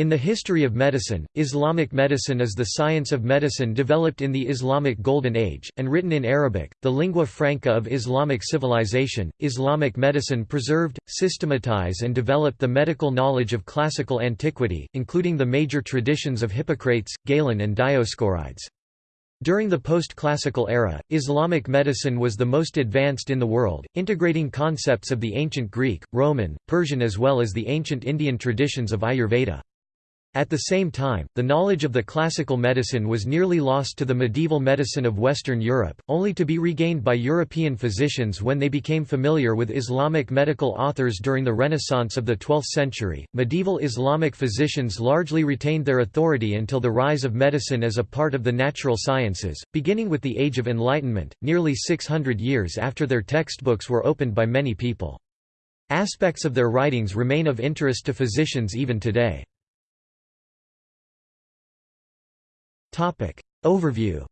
In the history of medicine, Islamic medicine is the science of medicine developed in the Islamic Golden Age, and written in Arabic, the lingua franca of Islamic civilization. Islamic medicine preserved, systematized, and developed the medical knowledge of classical antiquity, including the major traditions of Hippocrates, Galen, and Dioscorides. During the post-classical era, Islamic medicine was the most advanced in the world, integrating concepts of the ancient Greek, Roman, Persian as well as the ancient Indian traditions of Ayurveda. At the same time, the knowledge of the classical medicine was nearly lost to the medieval medicine of Western Europe, only to be regained by European physicians when they became familiar with Islamic medical authors during the Renaissance of the 12th century. Medieval Islamic physicians largely retained their authority until the rise of medicine as a part of the natural sciences, beginning with the Age of Enlightenment, nearly 600 years after their textbooks were opened by many people. Aspects of their writings remain of interest to physicians even today. Overview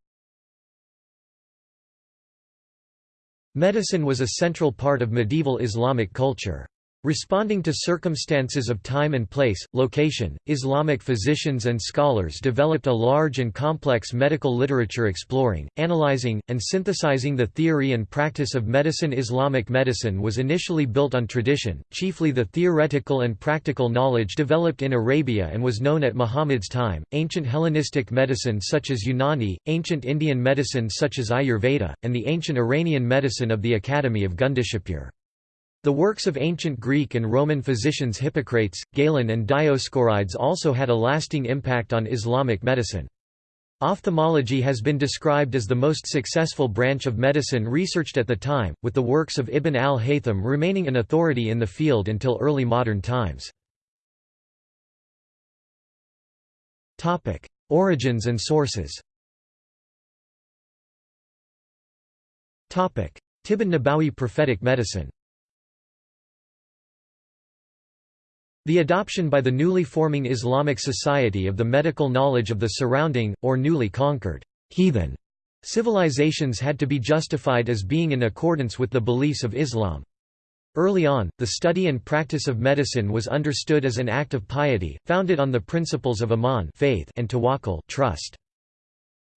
Medicine was a central part of medieval Islamic culture. Responding to circumstances of time and place, location, Islamic physicians and scholars developed a large and complex medical literature exploring, analyzing, and synthesizing the theory and practice of medicine. Islamic medicine was initially built on tradition, chiefly the theoretical and practical knowledge developed in Arabia and was known at Muhammad's time. Ancient Hellenistic medicine such as Unani, ancient Indian medicine such as Ayurveda, and the ancient Iranian medicine of the Academy of Gundishapur. The works of ancient Greek and Roman physicians Hippocrates, Galen and Dioscorides also had a lasting impact on Islamic medicine. Ophthalmology has been described as the most successful branch of medicine researched at the time, with the works of Ibn al-Haytham remaining an authority in the field until early modern times. Origins and sources Tibbun Nabawi prophetic medicine The adoption by the newly forming Islamic Society of the medical knowledge of the surrounding, or newly conquered, heathen civilizations had to be justified as being in accordance with the beliefs of Islam. Early on, the study and practice of medicine was understood as an act of piety, founded on the principles of Iman faith and tawakkul trust.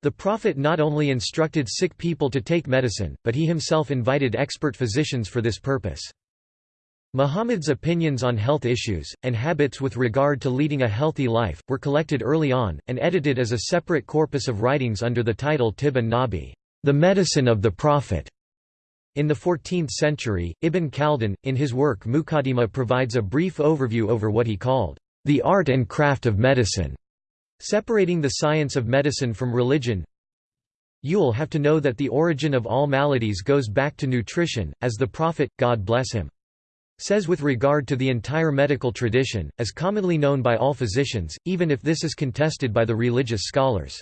The Prophet not only instructed sick people to take medicine, but he himself invited expert physicians for this purpose. Muhammad's opinions on health issues, and habits with regard to leading a healthy life, were collected early on, and edited as a separate corpus of writings under the title Tibb an-Nabi, the medicine of the Prophet. In the 14th century, Ibn Khaldun, in his work Muqaddimah provides a brief overview over what he called, the art and craft of medicine, separating the science of medicine from religion. You'll have to know that the origin of all maladies goes back to nutrition, as the Prophet, God bless him, says with regard to the entire medical tradition, as commonly known by all physicians, even if this is contested by the religious scholars.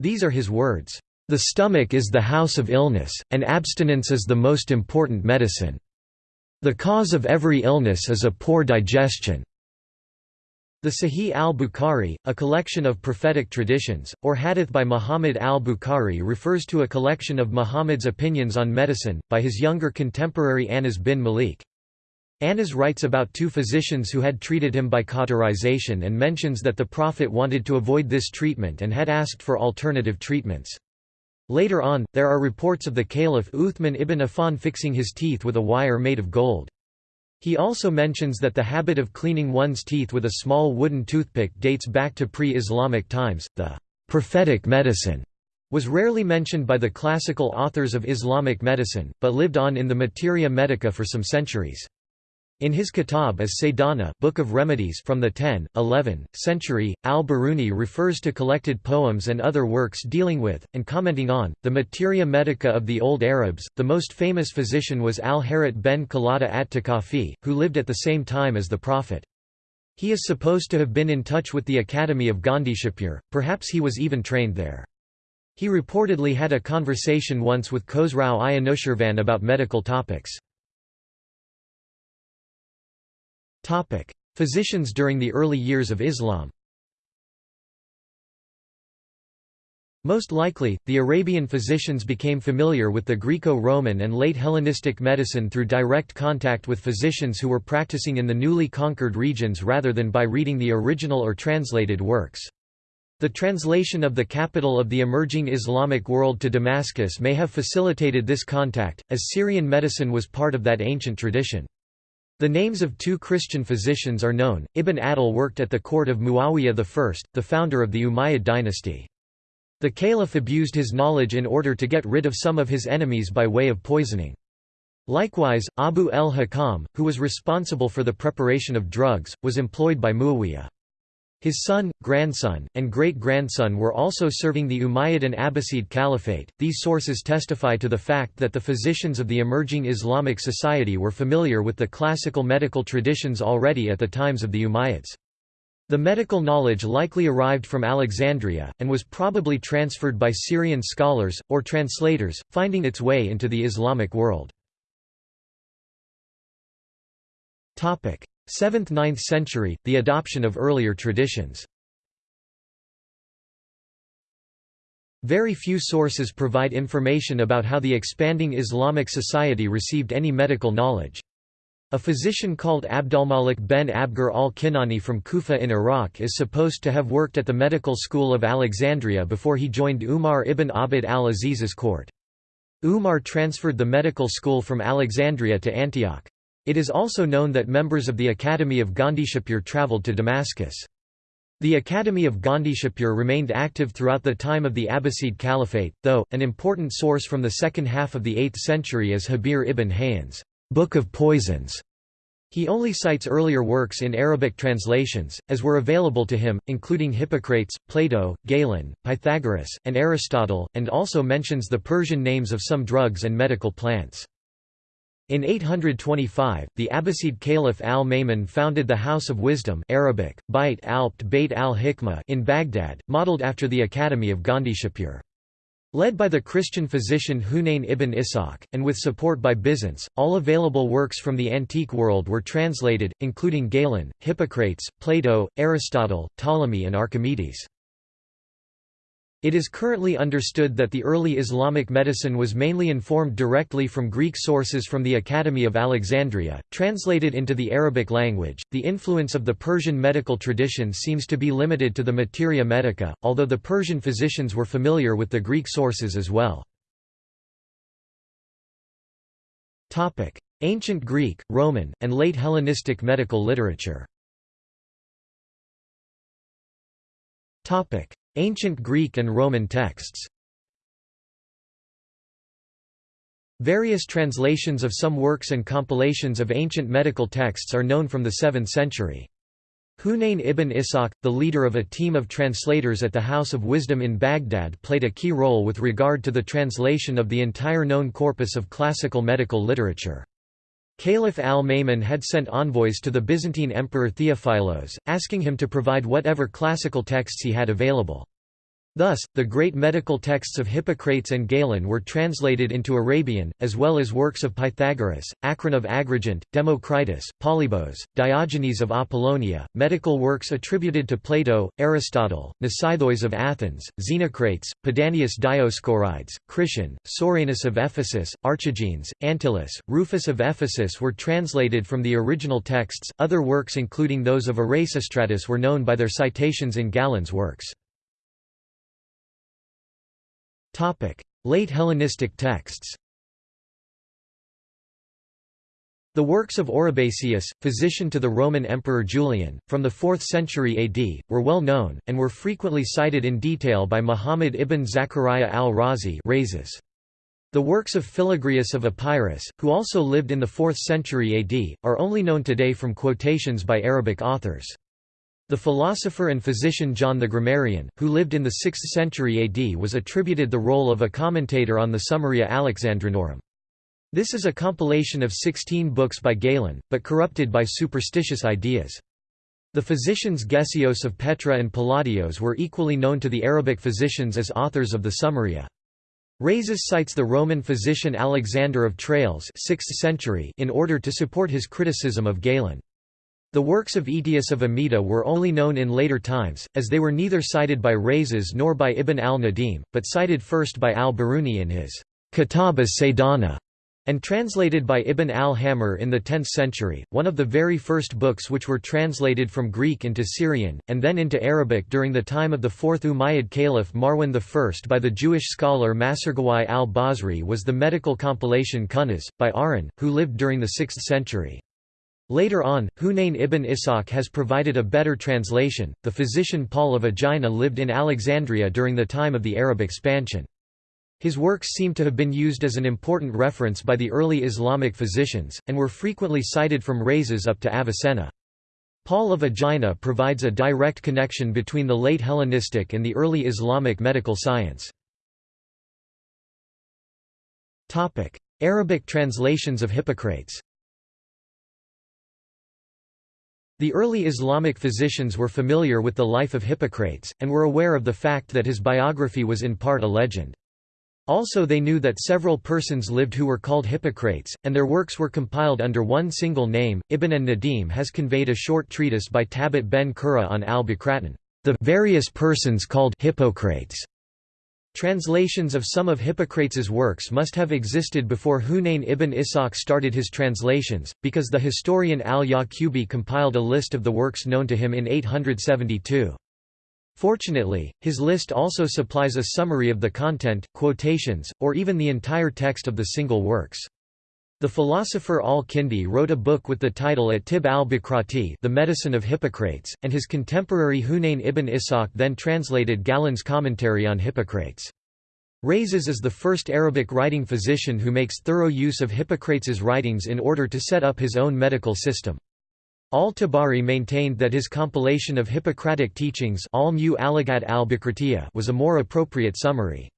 These are his words, "...the stomach is the house of illness, and abstinence is the most important medicine. The cause of every illness is a poor digestion." The Sahih al-Bukhari, a collection of prophetic traditions, or hadith by Muhammad al-Bukhari refers to a collection of Muhammad's opinions on medicine, by his younger contemporary Anas bin Malik. Anas writes about two physicians who had treated him by cauterization and mentions that the Prophet wanted to avoid this treatment and had asked for alternative treatments. Later on, there are reports of the Caliph Uthman ibn Affan fixing his teeth with a wire made of gold. He also mentions that the habit of cleaning one's teeth with a small wooden toothpick dates back to pre-Islamic times. The prophetic medicine was rarely mentioned by the classical authors of Islamic medicine, but lived on in the materia medica for some centuries. In his Kitab as Saydana Book of Remedies from the 10, 11, century, al-Biruni refers to collected poems and other works dealing with, and commenting on, the materia medica of the Old Arabs. The most famous physician was al-Harit ben Qalada at-Takafi, who lived at the same time as the Prophet. He is supposed to have been in touch with the Academy of Gundishapur, perhaps he was even trained there. He reportedly had a conversation once with Khosrau i Anushirvan about medical topics. Physicians during the early years of Islam Most likely, the Arabian physicians became familiar with the Greco-Roman and late Hellenistic medicine through direct contact with physicians who were practicing in the newly conquered regions rather than by reading the original or translated works. The translation of the capital of the emerging Islamic world to Damascus may have facilitated this contact, as Syrian medicine was part of that ancient tradition. The names of two Christian physicians are known. Ibn Adil worked at the court of Muawiyah I, the founder of the Umayyad dynasty. The caliph abused his knowledge in order to get rid of some of his enemies by way of poisoning. Likewise, Abu el-Hakam, who was responsible for the preparation of drugs, was employed by Muawiyah. His son, grandson, and great-grandson were also serving the Umayyad and Abbasid Caliphate. These sources testify to the fact that the physicians of the emerging Islamic society were familiar with the classical medical traditions already at the times of the Umayyads. The medical knowledge likely arrived from Alexandria, and was probably transferred by Syrian scholars, or translators, finding its way into the Islamic world. 7th–9th century, the adoption of earlier traditions Very few sources provide information about how the expanding Islamic society received any medical knowledge. A physician called Abdulmalik ben Abgar al-Kinani from Kufa in Iraq is supposed to have worked at the medical school of Alexandria before he joined Umar ibn Abd al-Aziz's court. Umar transferred the medical school from Alexandria to Antioch. It is also known that members of the Academy of Gundishapur travelled to Damascus. The Academy of Gundishapur remained active throughout the time of the Abbasid Caliphate, though, an important source from the second half of the 8th century is Habir ibn Hayyan's Book of Poisons. He only cites earlier works in Arabic translations, as were available to him, including Hippocrates, Plato, Galen, Pythagoras, and Aristotle, and also mentions the Persian names of some drugs and medical plants. In 825, the Abbasid Caliph al-Ma'mun founded the House of Wisdom Arabic, Bait al-Bt Bait al-Hikmah in Baghdad, modeled after the Academy of Gundishapur. Led by the Christian physician Hunayn ibn Ishaq, and with support by Byzance, all available works from the antique world were translated, including Galen, Hippocrates, Plato, Aristotle, Ptolemy and Archimedes. It is currently understood that the early Islamic medicine was mainly informed directly from Greek sources from the Academy of Alexandria, translated into the Arabic language. The influence of the Persian medical tradition seems to be limited to the materia medica, although the Persian physicians were familiar with the Greek sources as well. Topic: Ancient Greek, Roman, and late Hellenistic medical literature. Topic: Ancient Greek and Roman texts Various translations of some works and compilations of ancient medical texts are known from the 7th century. Hunayn ibn Ishaq, the leader of a team of translators at the House of Wisdom in Baghdad played a key role with regard to the translation of the entire known corpus of classical medical literature. Caliph al-Ma'mun had sent envoys to the Byzantine Emperor Theophilos, asking him to provide whatever classical texts he had available. Thus, the great medical texts of Hippocrates and Galen were translated into Arabian, as well as works of Pythagoras, Acron of Agrigent, Democritus, Polybos, Diogenes of Apollonia, medical works attributed to Plato, Aristotle, Mnesitheus of Athens, Xenocrates, Pedanius Dioscorides, Krishan, Soranus of Ephesus, Archigenes, Antyllus, Rufus of Ephesus were translated from the original texts. Other works including those of Erasistratus were known by their citations in Galen's works. Late Hellenistic texts. The works of Oribasius, physician to the Roman Emperor Julian, from the 4th century AD, were well known, and were frequently cited in detail by Muhammad ibn Zachariah al-Razi The works of Philagrius of Epirus, who also lived in the 4th century AD, are only known today from quotations by Arabic authors. The philosopher and physician John the Grammarian, who lived in the 6th century AD was attributed the role of a commentator on the Summaria Alexandrinorum. This is a compilation of 16 books by Galen, but corrupted by superstitious ideas. The physicians Gesios of Petra and Palladios were equally known to the Arabic physicians as authors of the Summaria. Rhazes cites the Roman physician Alexander of Tralles 6th century in order to support his criticism of Galen. The works of Aetius of Amida were only known in later times, as they were neither cited by Rhazes nor by Ibn al-Nadim, but cited first by al-Biruni in his Kitab as-Saydana and translated by Ibn al-Hamir in the 10th century, one of the very first books which were translated from Greek into Syrian, and then into Arabic during the time of the fourth Umayyad Caliph Marwan I by the Jewish scholar Masargawai al-Basri was the medical compilation Kunnaz, by Aron, who lived during the 6th century. Later on, Hunayn ibn Ishaq has provided a better translation. The physician Paul of Aegina lived in Alexandria during the time of the Arab expansion. His works seem to have been used as an important reference by the early Islamic physicians, and were frequently cited from Rhazes up to Avicenna. Paul of Aegina provides a direct connection between the late Hellenistic and the early Islamic medical science. Arabic translations of Hippocrates The early Islamic physicians were familiar with the life of Hippocrates, and were aware of the fact that his biography was in part a legend. Also they knew that several persons lived who were called Hippocrates, and their works were compiled under one single name. Ibn an-Nadim has conveyed a short treatise by Tabit ben Qurra on al-Bakratan, the various persons called Hippocrates. Translations of some of Hippocrates's works must have existed before Hunayn ibn Ishaq started his translations, because the historian al-Yaqubi compiled a list of the works known to him in 872. Fortunately, his list also supplies a summary of the content, quotations, or even the entire text of the single works. The philosopher al-Kindi wrote a book with the title At-Tib al-Bakrati The Medicine of Hippocrates, and his contemporary Hunayn ibn Ishaq then translated Galen's commentary on Hippocrates. Rhazes is the first Arabic writing physician who makes thorough use of Hippocrates's writings in order to set up his own medical system. Al-Tabari maintained that his compilation of Hippocratic teachings was a more appropriate summary.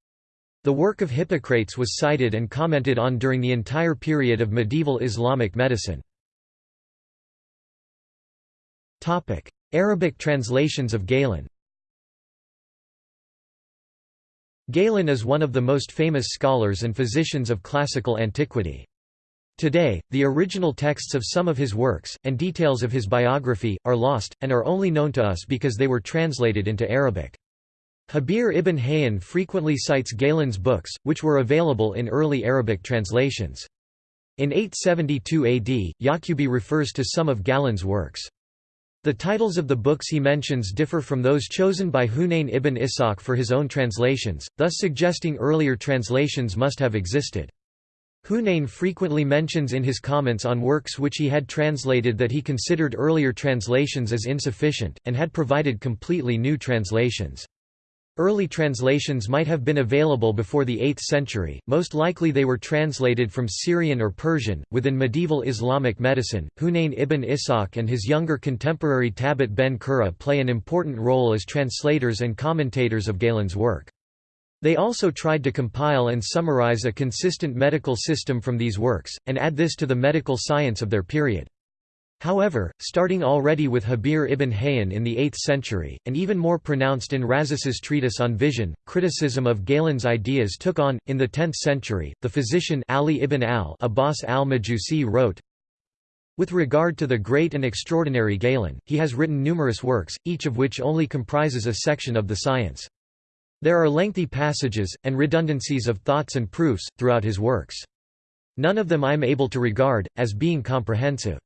The work of Hippocrates was cited and commented on during the entire period of medieval Islamic medicine. Arabic translations of Galen Galen is one of the most famous scholars and physicians of classical antiquity. Today, the original texts of some of his works, and details of his biography, are lost, and are only known to us because they were translated into Arabic. Habir ibn Hayyan frequently cites Galen's books, which were available in early Arabic translations. In 872 AD, Yaqubi refers to some of Galen's works. The titles of the books he mentions differ from those chosen by Hunayn ibn Ishaq for his own translations, thus suggesting earlier translations must have existed. Hunayn frequently mentions in his comments on works which he had translated that he considered earlier translations as insufficient, and had provided completely new translations. Early translations might have been available before the 8th century, most likely they were translated from Syrian or Persian. Within medieval Islamic medicine, Hunayn ibn Ishaq and his younger contemporary Tabit ben Qurra play an important role as translators and commentators of Galen's work. They also tried to compile and summarize a consistent medical system from these works, and add this to the medical science of their period. However, starting already with Habir ibn Hayyan in the 8th century, and even more pronounced in Rhazes's treatise on vision, criticism of Galen's ideas took on. In the 10th century, the physician Ali ibn al Abbas al-Majusi wrote, with regard to the great and extraordinary Galen, he has written numerous works, each of which only comprises a section of the science. There are lengthy passages, and redundancies of thoughts and proofs, throughout his works. None of them I am able to regard, as being comprehensive.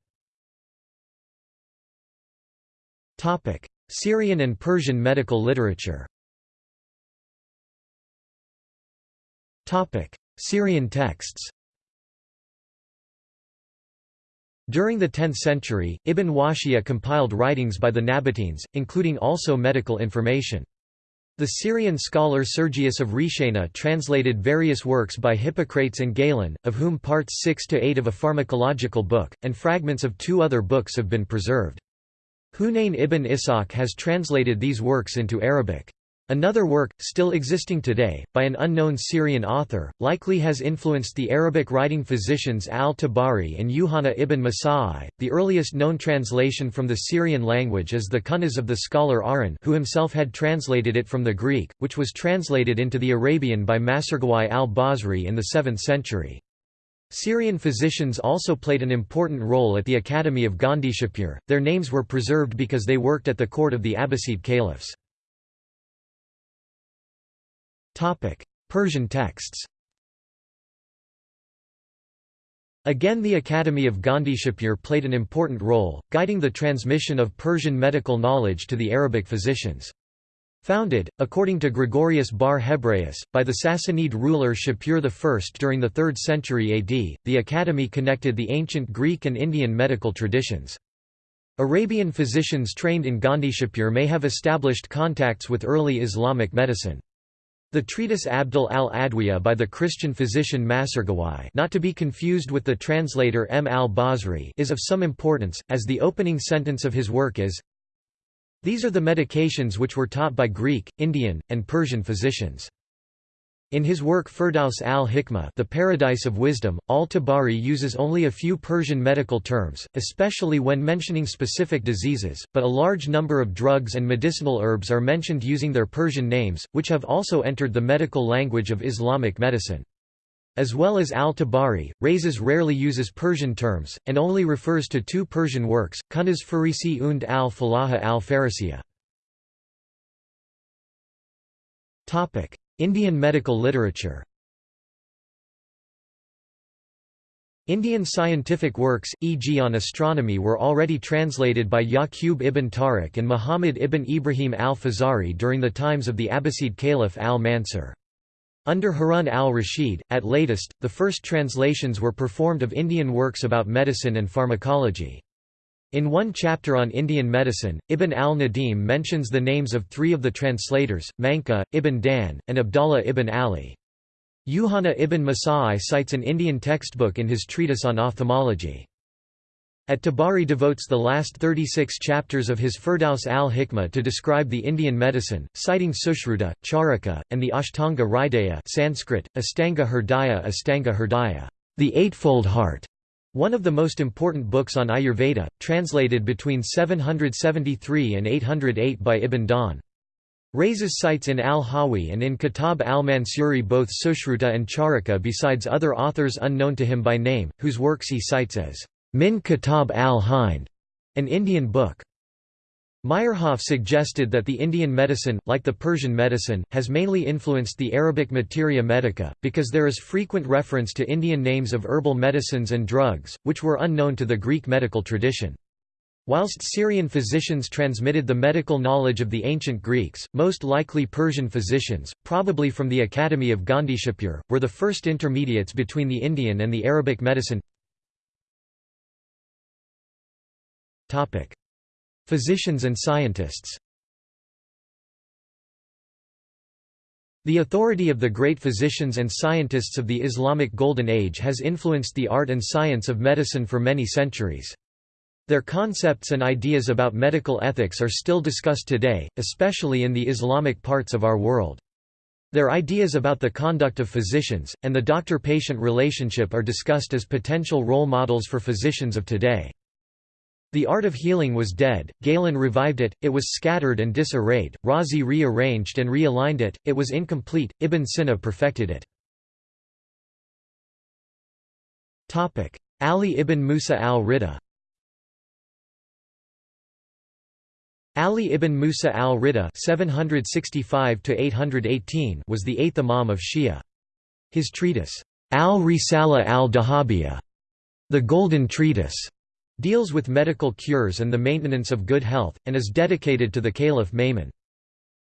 Syrian and Persian medical literature Syrian texts During the 10th century, Ibn Washiyah compiled writings by the Nabateans, including also medical information. The Syrian scholar Sergius of Reshana translated various works by Hippocrates and Galen, of whom parts 6 to 8 of a pharmacological book, and fragments of two other books have been preserved. Hunayn ibn Ishaq has translated these works into Arabic. Another work, still existing today, by an unknown Syrian author, likely has influenced the Arabic writing physicians al-Tabari and Yuhanna ibn Masai. The earliest known translation from the Syrian language is the Kunnaz of the scholar Aron who himself had translated it from the Greek, which was translated into the Arabian by Masargawai al-Basri in the 7th century. Syrian physicians also played an important role at the Academy of Gundishapur, their names were preserved because they worked at the court of the Abbasid caliphs. Persian texts Again the Academy of Gundishapur played an important role, guiding the transmission of Persian medical knowledge to the Arabic physicians. Founded, according to Gregorius Bar Hebraeus, by the Sassanid ruler Shapur I during the 3rd century AD, the academy connected the ancient Greek and Indian medical traditions. Arabian physicians trained in Gundishapur may have established contacts with early Islamic medicine. The treatise Abdul al-Adwiya by the Christian physician Masargawai not to be confused with the translator M. al-Basri is of some importance, as the opening sentence of his work is, these are the medications which were taught by Greek, Indian, and Persian physicians. In his work Firdaus al-Hikmah The Paradise of Wisdom, al-Tabari uses only a few Persian medical terms, especially when mentioning specific diseases, but a large number of drugs and medicinal herbs are mentioned using their Persian names, which have also entered the medical language of Islamic medicine. As well as al-Tabari, Rhazes rarely uses Persian terms, and only refers to two Persian works, Kunuz Farisi und al-Falaha al-Farisiya. Indian medical literature Indian scientific works, e.g. on astronomy were already translated by Yaqub ibn Tariq and Muhammad ibn Ibrahim al-Fazari during the times of the Abbasid Caliph al-Mansur. Under Harun al-Rashid, at latest, the first translations were performed of Indian works about medicine and pharmacology. In one chapter on Indian medicine, Ibn al-Nadim mentions the names of three of the translators, Manka, Ibn Dan, and Abdallah ibn Ali. Yuhanna ibn Masai cites an Indian textbook in his treatise on ophthalmology. At-Tabari devotes the last 36 chapters of his Firdaus al-Hikmah to describe the Indian medicine, citing Sushruta, Charaka, and the Ashtanga Hridaya Sanskrit, Astanga Hridaya Astanga Hridaya, the Eightfold Heart, one of the most important books on Ayurveda, translated between 773 and 808 by Ibn Dawn. Rhazes cites in al-Hawi and in Kitab al-Mansuri both Sushruta and Charaka besides other authors unknown to him by name, whose works he cites as Min Kitab al-Hind, an Indian book. Meyerhoff suggested that the Indian medicine, like the Persian medicine, has mainly influenced the Arabic materia medica, because there is frequent reference to Indian names of herbal medicines and drugs, which were unknown to the Greek medical tradition. Whilst Syrian physicians transmitted the medical knowledge of the ancient Greeks, most likely Persian physicians, probably from the Academy of Gundishapur, were the first intermediates between the Indian and the Arabic medicine. Physicians and scientists The authority of the great physicians and scientists of the Islamic Golden Age has influenced the art and science of medicine for many centuries. Their concepts and ideas about medical ethics are still discussed today, especially in the Islamic parts of our world. Their ideas about the conduct of physicians, and the doctor-patient relationship are discussed as potential role models for physicians of today. The art of healing was dead, Galen revived it, it was scattered and disarrayed, Razi rearranged and realigned it, it was incomplete, Ibn Sina perfected it. Ali ibn Musa al-Rida Ali ibn Musa al-Rida was the eighth Imam of Shia. His treatise, al-Risala al-Dahabiyya, the Golden Treatise, deals with medical cures and the maintenance of good health, and is dedicated to the Caliph Ma'mun.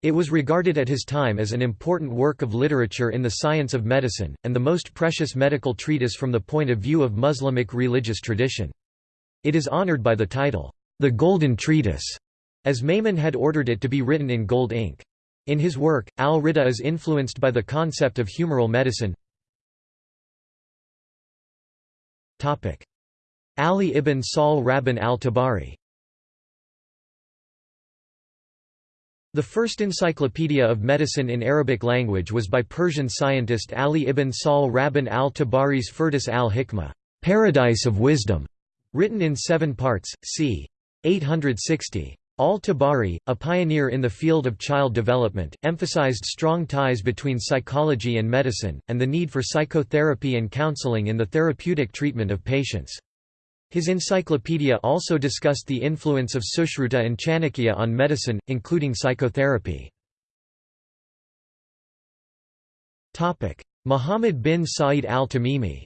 It was regarded at his time as an important work of literature in the science of medicine, and the most precious medical treatise from the point of view of Muslimic religious tradition. It is honored by the title, The Golden Treatise, as Ma'mun had ordered it to be written in gold ink. In his work, al-Rida is influenced by the concept of humoral medicine. Ali ibn Sahl Rabban al-Tabari The first encyclopedia of medicine in Arabic language was by Persian scientist Ali ibn Sahl Rabban al-Tabari's Firdaus al-Hikmah Paradise of Wisdom", written in seven parts, c. 860. Al-Tabari, a pioneer in the field of child development, emphasized strong ties between psychology and medicine, and the need for psychotherapy and counseling in the therapeutic treatment of patients. His encyclopedia also discussed the influence of Sushruta and Chanakya on medicine, including psychotherapy. Muhammad bin Sa'id al-Tamimi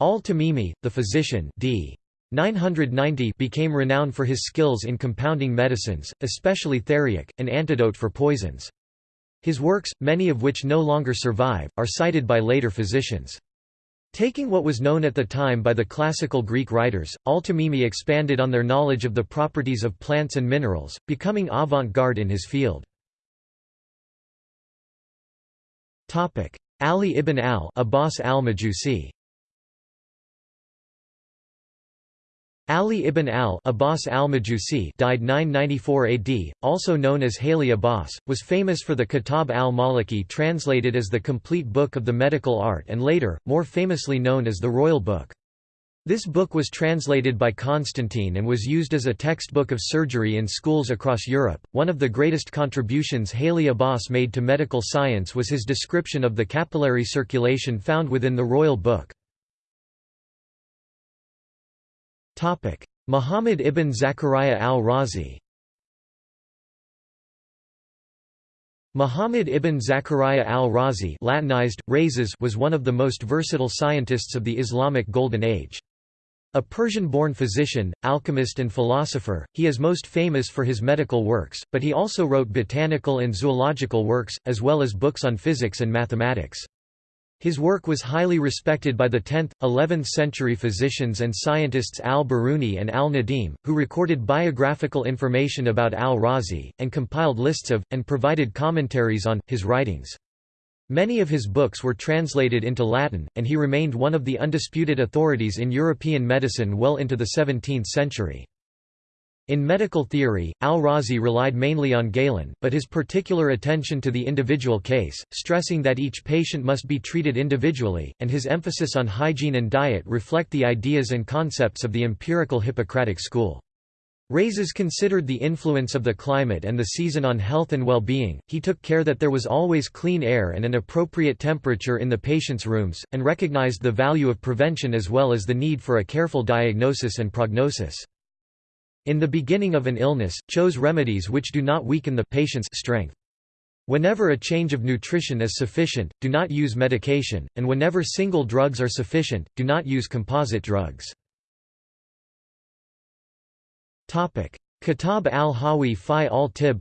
Al-Tamimi, the physician d. 990 became renowned for his skills in compounding medicines, especially theriac, an antidote for poisons. His works, many of which no longer survive, are cited by later physicians. Taking what was known at the time by the classical Greek writers, Al-Tamimi expanded on their knowledge of the properties of plants and minerals, becoming avant-garde in his field. Ali ibn al-Abbas al-Majusi Ali ibn al-Abbas al-Majusi died 994 AD, also known as Haly Abbas, was famous for the Kitab al-Maliki translated as the complete book of the medical art and later, more famously known as the Royal Book. This book was translated by Constantine and was used as a textbook of surgery in schools across Europe. One of the greatest contributions Haly Abbas made to medical science was his description of the capillary circulation found within the Royal Book. Muhammad ibn Zakaria al-Razi Muhammad ibn Zakaria al-Razi Latinized, Rhazes was one of the most versatile scientists of the Islamic Golden Age. A Persian-born physician, alchemist and philosopher, he is most famous for his medical works, but he also wrote botanical and zoological works, as well as books on physics and mathematics. His work was highly respected by the 10th, 11th century physicians and scientists al-Biruni and al-Nadim, who recorded biographical information about al-Razi, and compiled lists of, and provided commentaries on, his writings. Many of his books were translated into Latin, and he remained one of the undisputed authorities in European medicine well into the 17th century. In medical theory, al-Razi relied mainly on Galen, but his particular attention to the individual case, stressing that each patient must be treated individually, and his emphasis on hygiene and diet reflect the ideas and concepts of the empirical Hippocratic school. Rhazes considered the influence of the climate and the season on health and well-being, he took care that there was always clean air and an appropriate temperature in the patient's rooms, and recognized the value of prevention as well as the need for a careful diagnosis and prognosis in the beginning of an illness, chose remedies which do not weaken the patient's strength. Whenever a change of nutrition is sufficient, do not use medication, and whenever single drugs are sufficient, do not use composite drugs. Kitab al-Hawi fi al-Tib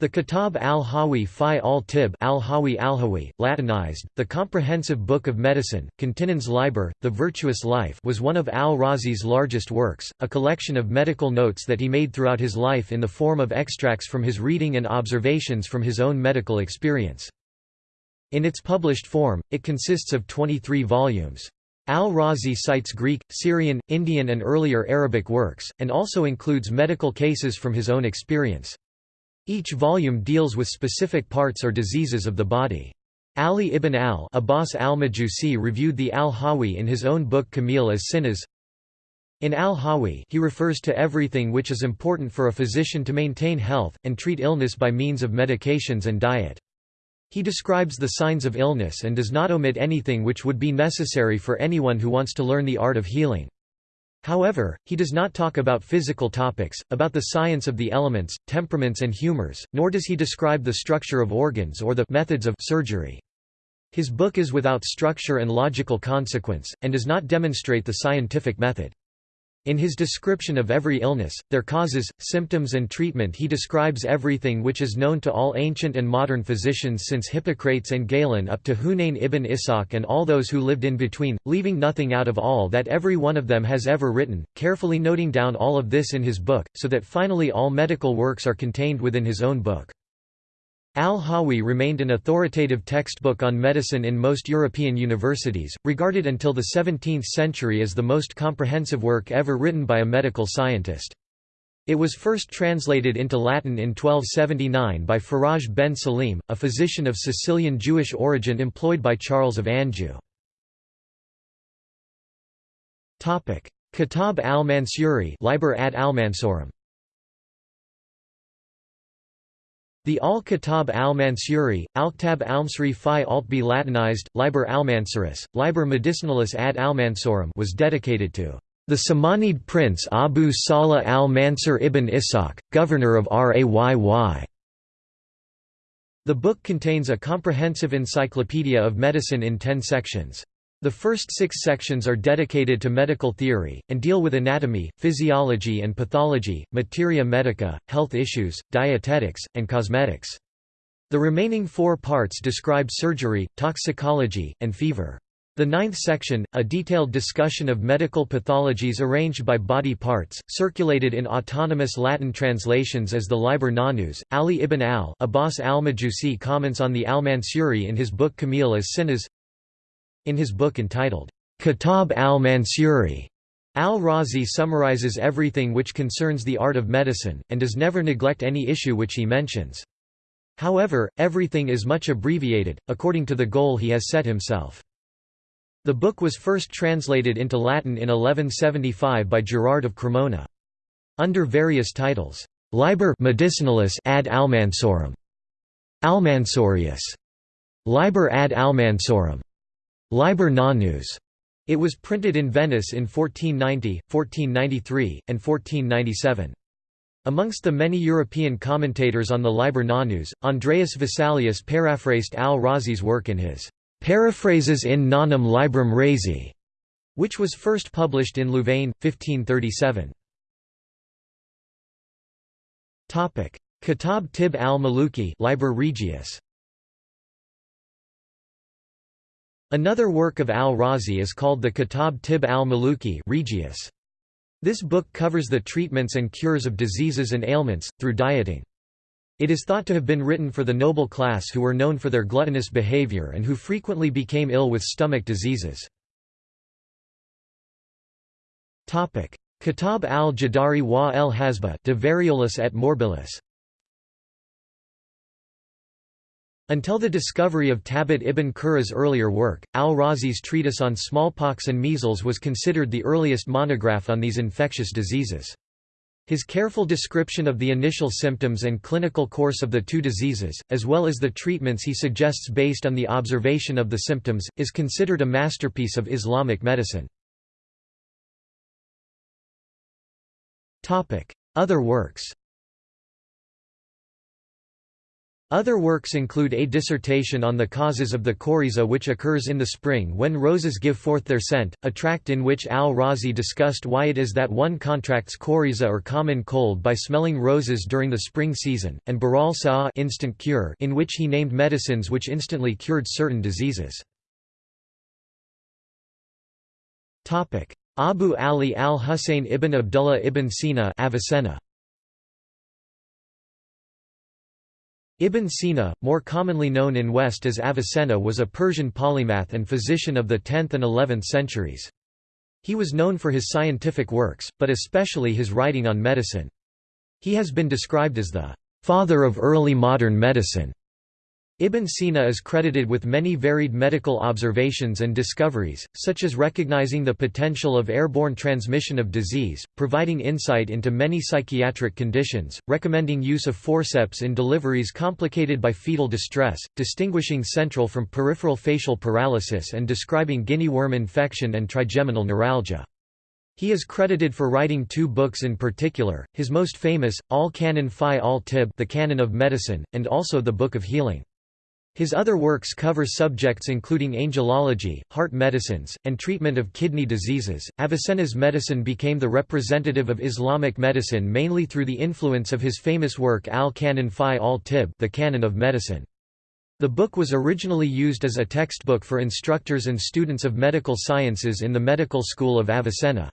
The Kitab al-Hawi fi al-Tib al-Hawi al-Hawi, Latinized, the Comprehensive Book of Medicine, Continens Liber, The Virtuous Life was one of al-Razi's largest works, a collection of medical notes that he made throughout his life in the form of extracts from his reading and observations from his own medical experience. In its published form, it consists of 23 volumes. Al-Razi cites Greek, Syrian, Indian and earlier Arabic works, and also includes medical cases from his own experience. Each volume deals with specific parts or diseases of the body. Ali ibn al-Abbas al-Majusi reviewed the al-Hawi in his own book Kamil as Sinas. In al-Hawi he refers to everything which is important for a physician to maintain health, and treat illness by means of medications and diet. He describes the signs of illness and does not omit anything which would be necessary for anyone who wants to learn the art of healing. However, he does not talk about physical topics, about the science of the elements, temperaments and humors, nor does he describe the structure of organs or the methods of surgery. His book is without structure and logical consequence, and does not demonstrate the scientific method. In his description of every illness, their causes, symptoms and treatment he describes everything which is known to all ancient and modern physicians since Hippocrates and Galen up to Hunayn ibn Ishaq and all those who lived in between, leaving nothing out of all that every one of them has ever written, carefully noting down all of this in his book, so that finally all medical works are contained within his own book. Al-Hawi remained an authoritative textbook on medicine in most European universities, regarded until the 17th century as the most comprehensive work ever written by a medical scientist. It was first translated into Latin in 1279 by Faraj ben Salim, a physician of Sicilian Jewish origin employed by Charles of Anjou. Kitab al-Mansuri Liber ad al-Mansurim The Al-Kitab al-Mansuri, Al-Ktab al-Msri fi alt-B Latinized, Liber al-Mansuris, Liber Medicinalis ad al-Mansurim was dedicated to the Samanid prince Abu Salah al-Mansur ibn Ishaq, governor of Rayy. The book contains a comprehensive encyclopedia of medicine in ten sections. The first six sections are dedicated to medical theory, and deal with anatomy, physiology and pathology, materia medica, health issues, dietetics, and cosmetics. The remaining four parts describe surgery, toxicology, and fever. The ninth section, a detailed discussion of medical pathologies arranged by body parts, circulated in autonomous Latin translations as the Liber Nonus. Ali ibn al-Abbas al-Majusi comments on the al-Mansuri in his book Kamil as Sinas in his book entitled, Kitab al-Mansuri, al-Razi summarizes everything which concerns the art of medicine, and does never neglect any issue which he mentions. However, everything is much abbreviated, according to the goal he has set himself. The book was first translated into Latin in 1175 by Gerard of Cremona. Under various titles, Liber Medicinalis ad Almansorum, Almansorius, Liber ad Almansorum, Liber Nonus. It was printed in Venice in 1490, 1493, and 1497. Amongst the many European commentators on the Liber Nonus, Andreas Vesalius paraphrased al-Razi's work in his Paraphrases in Nonum Librum Razi, which was first published in Louvain, 1537. Kitab Tib al-Maluki Liber Regius Another work of al-Razi is called the Kitab Tib al-Maluki Regius. This book covers the treatments and cures of diseases and ailments, through dieting. It is thought to have been written for the noble class who were known for their gluttonous behavior and who frequently became ill with stomach diseases. Kitab al-Jadari wa el Hasba de Variolus et Morbilis Until the discovery of Tabit ibn Qurra's earlier work, al-Razi's treatise on smallpox and measles was considered the earliest monograph on these infectious diseases. His careful description of the initial symptoms and clinical course of the two diseases, as well as the treatments he suggests based on the observation of the symptoms, is considered a masterpiece of Islamic medicine. Other works Other works include a dissertation on the causes of the coryza which occurs in the spring when roses give forth their scent, a tract in which al-Razi discussed why it is that one contracts coryza or common cold by smelling roses during the spring season, and Baral Sa'a instant cure in which he named medicines which instantly cured certain diseases. Abu Ali al-Husayn ibn Abdullah ibn Sina Avicenna. Ibn Sina, more commonly known in West as Avicenna was a Persian polymath and physician of the 10th and 11th centuries. He was known for his scientific works, but especially his writing on medicine. He has been described as the «father of early modern medicine», Ibn Sina is credited with many varied medical observations and discoveries, such as recognizing the potential of airborne transmission of disease, providing insight into many psychiatric conditions, recommending use of forceps in deliveries complicated by fetal distress, distinguishing central from peripheral facial paralysis and describing guinea worm infection and trigeminal neuralgia. He is credited for writing two books in particular, his most famous, Al-Canon fi al-Tib the Canon of Medicine, and also the Book of Healing. His other works cover subjects including angelology, heart medicines, and treatment of kidney diseases. Avicenna's medicine became the representative of Islamic medicine mainly through the influence of his famous work Al-Canon fi al-Tib, the Canon of Medicine. The book was originally used as a textbook for instructors and students of medical sciences in the medical school of Avicenna.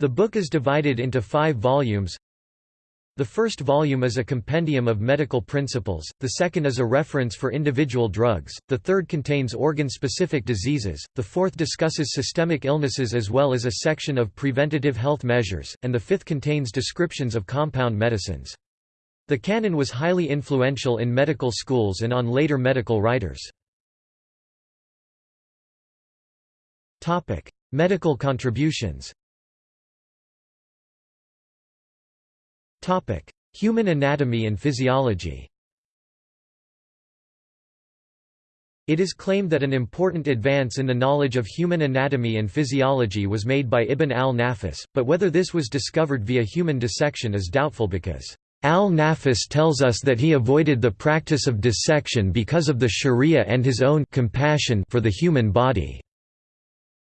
The book is divided into five volumes, the first volume is a compendium of medical principles, the second is a reference for individual drugs, the third contains organ-specific diseases, the fourth discusses systemic illnesses as well as a section of preventative health measures, and the fifth contains descriptions of compound medicines. The canon was highly influential in medical schools and on later medical writers. Medical contributions Human anatomy and physiology It is claimed that an important advance in the knowledge of human anatomy and physiology was made by Ibn al-Nafis, but whether this was discovered via human dissection is doubtful because Al-Nafis tells us that he avoided the practice of dissection because of the sharia and his own compassion for the human body.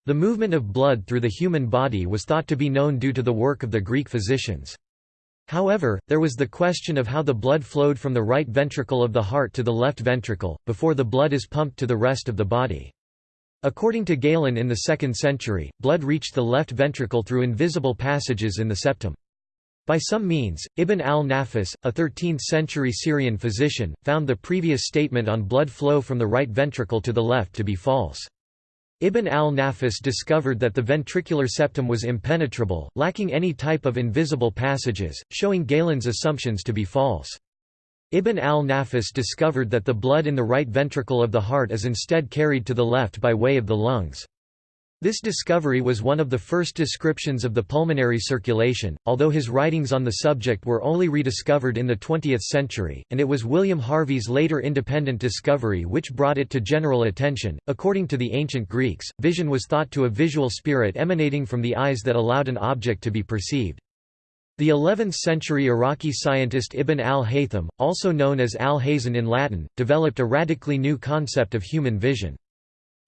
The movement of blood through the human body was thought to be known due to the work of the Greek physicians. However, there was the question of how the blood flowed from the right ventricle of the heart to the left ventricle, before the blood is pumped to the rest of the body. According to Galen in the 2nd century, blood reached the left ventricle through invisible passages in the septum. By some means, Ibn al-Nafis, a 13th-century Syrian physician, found the previous statement on blood flow from the right ventricle to the left to be false. Ibn al-Nafis discovered that the ventricular septum was impenetrable, lacking any type of invisible passages, showing Galen's assumptions to be false. Ibn al-Nafis discovered that the blood in the right ventricle of the heart is instead carried to the left by way of the lungs. This discovery was one of the first descriptions of the pulmonary circulation, although his writings on the subject were only rediscovered in the 20th century, and it was William Harvey's later independent discovery which brought it to general attention. According to the ancient Greeks, vision was thought to a visual spirit emanating from the eyes that allowed an object to be perceived. The 11th-century Iraqi scientist Ibn al-Haytham, also known as Alhazen in Latin, developed a radically new concept of human vision.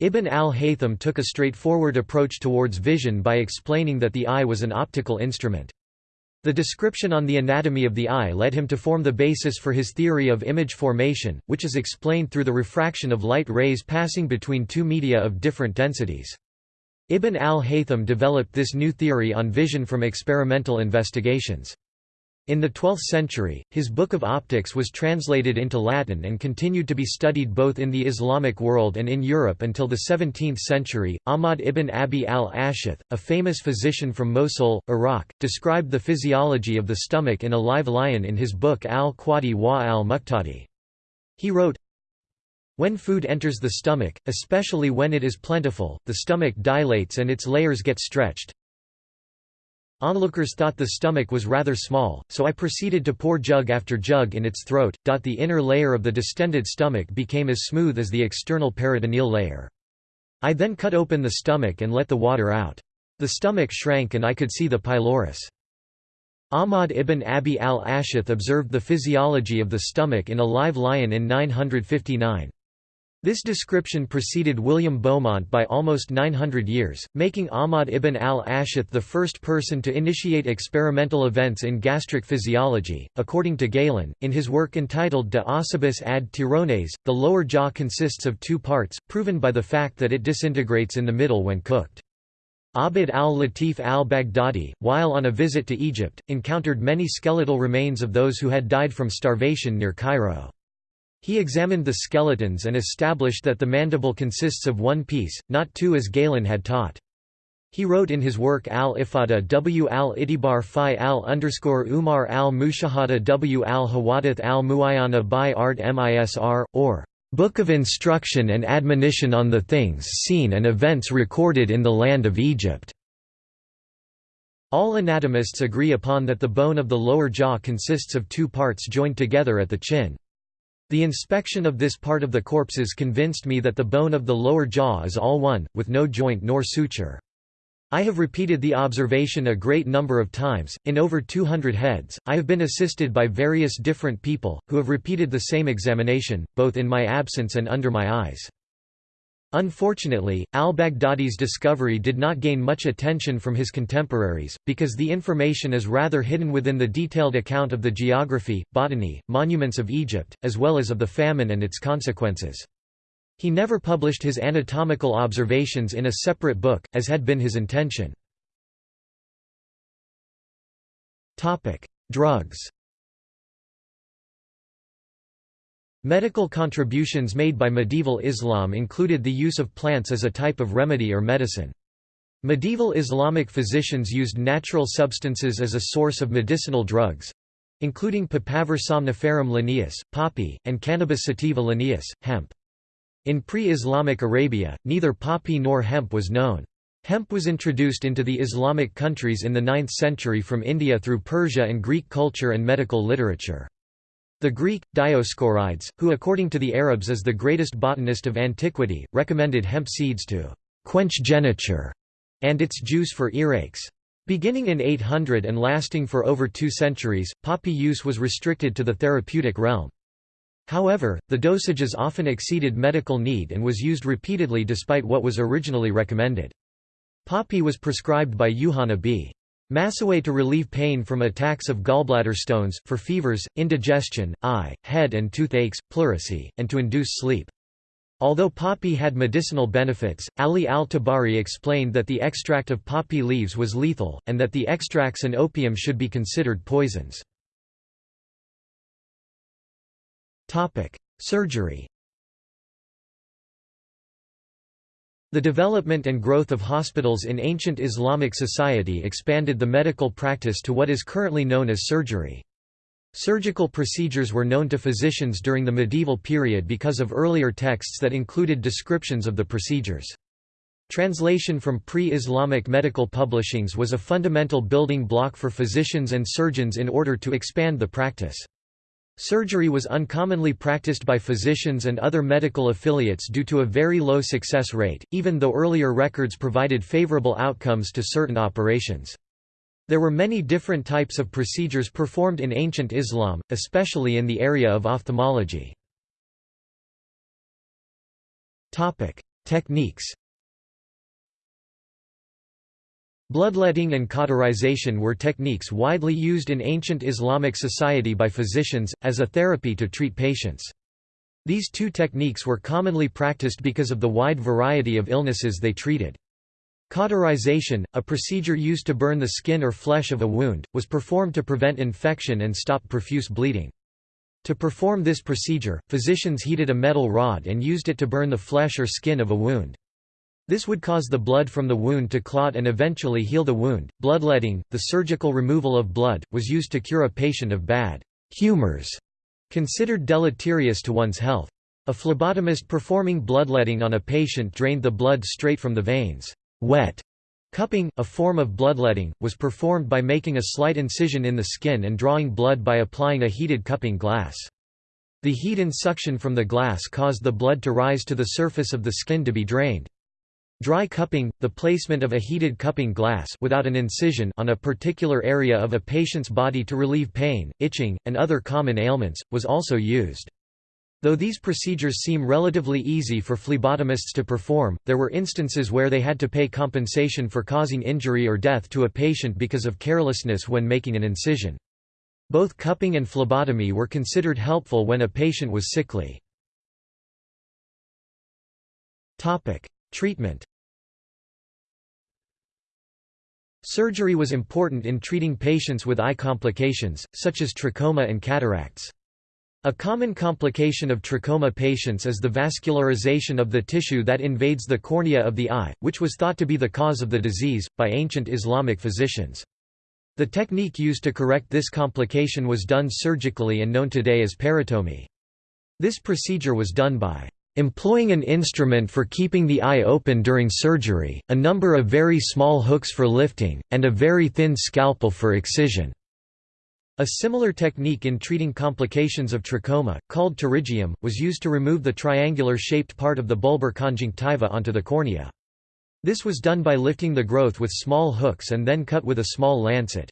Ibn al-Haytham took a straightforward approach towards vision by explaining that the eye was an optical instrument. The description on the anatomy of the eye led him to form the basis for his theory of image formation, which is explained through the refraction of light rays passing between two media of different densities. Ibn al-Haytham developed this new theory on vision from experimental investigations. In the 12th century, his Book of Optics was translated into Latin and continued to be studied both in the Islamic world and in Europe until the 17th century. Ahmad ibn Abi al Ashith, a famous physician from Mosul, Iraq, described the physiology of the stomach in a live lion in his book al Qadi wa al Muqtadi. He wrote, when food enters the stomach, especially when it is plentiful, the stomach dilates and its layers get stretched, Onlookers thought the stomach was rather small, so I proceeded to pour jug after jug in its throat. The inner layer of the distended stomach became as smooth as the external peritoneal layer. I then cut open the stomach and let the water out. The stomach shrank and I could see the pylorus. Ahmad ibn Abi al-Ashith observed the physiology of the stomach in a live lion in 959. This description preceded William Beaumont by almost 900 years, making Ahmad ibn al-Ashith the first person to initiate experimental events in gastric physiology. According to Galen, in his work entitled De Ossibus ad Tirones, the lower jaw consists of two parts, proven by the fact that it disintegrates in the middle when cooked. Abd al-Latif al-Baghdadi, while on a visit to Egypt, encountered many skeletal remains of those who had died from starvation near Cairo. He examined the skeletons and established that the mandible consists of one piece, not two as Galen had taught. He wrote in his work al-Ifada w al-Itibar fi al-Umar al-Mushahada w al-Hawadith al-Muayana by art misr, or Book of Instruction and Admonition on the Things Seen and Events Recorded in the Land of Egypt. All anatomists agree upon that the bone of the lower jaw consists of two parts joined together at the chin. The inspection of this part of the corpses convinced me that the bone of the lower jaw is all one, with no joint nor suture. I have repeated the observation a great number of times, in over 200 heads. I have been assisted by various different people, who have repeated the same examination, both in my absence and under my eyes. Unfortunately, al-Baghdadi's discovery did not gain much attention from his contemporaries, because the information is rather hidden within the detailed account of the geography, botany, monuments of Egypt, as well as of the famine and its consequences. He never published his anatomical observations in a separate book, as had been his intention. Drugs Medical contributions made by medieval Islam included the use of plants as a type of remedy or medicine. Medieval Islamic physicians used natural substances as a source of medicinal drugs—including Papaver somniferum linnaeus, poppy, and Cannabis sativa linnaeus, hemp. In pre-Islamic Arabia, neither poppy nor hemp was known. Hemp was introduced into the Islamic countries in the 9th century from India through Persia and Greek culture and medical literature. The Greek, Dioscorides, who according to the Arabs is the greatest botanist of antiquity, recommended hemp seeds to «quench geniture» and its juice for earaches. Beginning in 800 and lasting for over two centuries, poppy use was restricted to the therapeutic realm. However, the dosages often exceeded medical need and was used repeatedly despite what was originally recommended. Poppy was prescribed by Yuhanna b. Masawayh to relieve pain from attacks of gallbladder stones, for fevers, indigestion, eye, head and toothaches, pleurisy, and to induce sleep. Although poppy had medicinal benefits, Ali al-Tabari explained that the extract of poppy leaves was lethal, and that the extracts and opium should be considered poisons. Surgery The development and growth of hospitals in ancient Islamic society expanded the medical practice to what is currently known as surgery. Surgical procedures were known to physicians during the medieval period because of earlier texts that included descriptions of the procedures. Translation from pre-Islamic medical publishings was a fundamental building block for physicians and surgeons in order to expand the practice. Surgery was uncommonly practiced by physicians and other medical affiliates due to a very low success rate, even though earlier records provided favorable outcomes to certain operations. There were many different types of procedures performed in ancient Islam, especially in the area of ophthalmology. Techniques Bloodletting and cauterization were techniques widely used in ancient Islamic society by physicians, as a therapy to treat patients. These two techniques were commonly practiced because of the wide variety of illnesses they treated. Cauterization, a procedure used to burn the skin or flesh of a wound, was performed to prevent infection and stop profuse bleeding. To perform this procedure, physicians heated a metal rod and used it to burn the flesh or skin of a wound. This would cause the blood from the wound to clot and eventually heal the wound. Bloodletting, the surgical removal of blood, was used to cure a patient of bad humors, considered deleterious to one's health. A phlebotomist performing bloodletting on a patient drained the blood straight from the veins. Wet cupping, a form of bloodletting, was performed by making a slight incision in the skin and drawing blood by applying a heated cupping glass. The heat and suction from the glass caused the blood to rise to the surface of the skin to be drained. Dry cupping, the placement of a heated cupping glass without an incision on a particular area of a patient's body to relieve pain, itching, and other common ailments, was also used. Though these procedures seem relatively easy for phlebotomists to perform, there were instances where they had to pay compensation for causing injury or death to a patient because of carelessness when making an incision. Both cupping and phlebotomy were considered helpful when a patient was sickly. Treatment Surgery was important in treating patients with eye complications, such as trachoma and cataracts. A common complication of trachoma patients is the vascularization of the tissue that invades the cornea of the eye, which was thought to be the cause of the disease, by ancient Islamic physicians. The technique used to correct this complication was done surgically and known today as peritomy. This procedure was done by Employing an instrument for keeping the eye open during surgery, a number of very small hooks for lifting, and a very thin scalpel for excision. A similar technique in treating complications of trachoma, called pterygium, was used to remove the triangular-shaped part of the bulbar conjunctiva onto the cornea. This was done by lifting the growth with small hooks and then cut with a small lancet.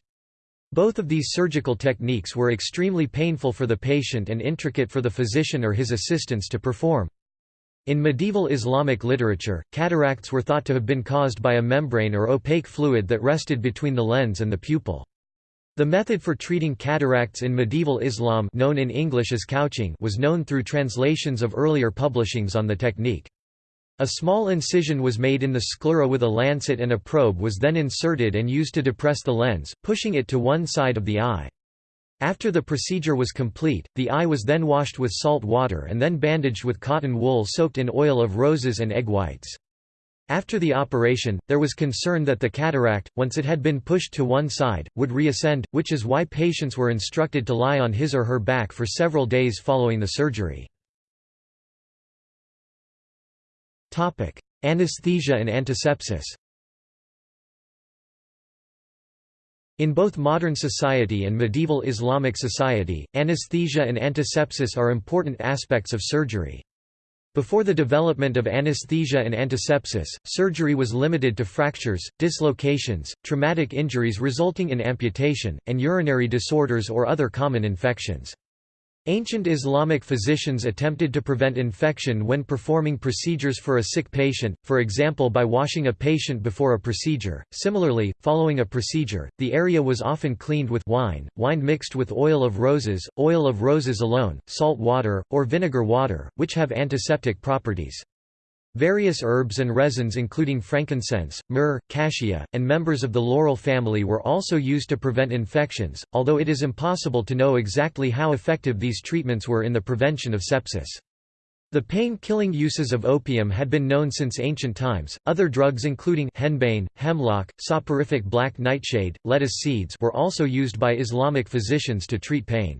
Both of these surgical techniques were extremely painful for the patient and intricate for the physician or his assistants to perform. In medieval Islamic literature, cataracts were thought to have been caused by a membrane or opaque fluid that rested between the lens and the pupil. The method for treating cataracts in medieval Islam known in English as couching was known through translations of earlier publishings on the technique. A small incision was made in the sclera with a lancet and a probe was then inserted and used to depress the lens, pushing it to one side of the eye. After the procedure was complete, the eye was then washed with salt water and then bandaged with cotton wool soaked in oil of roses and egg whites. After the operation, there was concern that the cataract, once it had been pushed to one side, would reascend, which is why patients were instructed to lie on his or her back for several days following the surgery. Anesthesia and antisepsis In both modern society and medieval Islamic society, anesthesia and antisepsis are important aspects of surgery. Before the development of anesthesia and antisepsis, surgery was limited to fractures, dislocations, traumatic injuries resulting in amputation, and urinary disorders or other common infections. Ancient Islamic physicians attempted to prevent infection when performing procedures for a sick patient, for example by washing a patient before a procedure. Similarly, following a procedure, the area was often cleaned with wine, wine mixed with oil of roses, oil of roses alone, salt water, or vinegar water, which have antiseptic properties. Various herbs and resins including frankincense, myrrh, cassia, and members of the laurel family were also used to prevent infections, although it is impossible to know exactly how effective these treatments were in the prevention of sepsis. The pain-killing uses of opium had been known since ancient times. Other drugs including henbane, hemlock, soporific black nightshade, lettuce seeds were also used by Islamic physicians to treat pain.